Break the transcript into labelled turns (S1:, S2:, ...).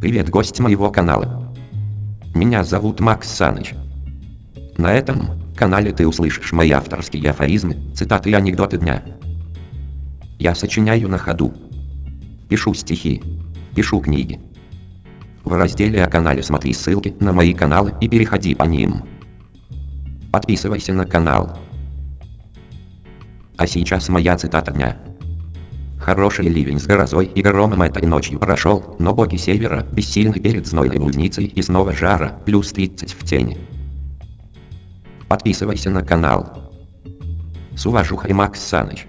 S1: Привет, гость моего канала. Меня зовут Макс Саныч. На этом канале ты услышишь мои авторские афоризмы, цитаты и анекдоты дня. Я сочиняю на ходу. Пишу стихи. Пишу книги. В разделе о канале смотри ссылки на мои каналы и переходи по ним. Подписывайся на канал. А сейчас моя цитата дня. Хороший ливень с грозой и громом этой ночью прошел, но боги севера бессильны перед знойной блудницей и снова жара, плюс 30 в тени. Подписывайся на канал. С уважухой Макс Саныч.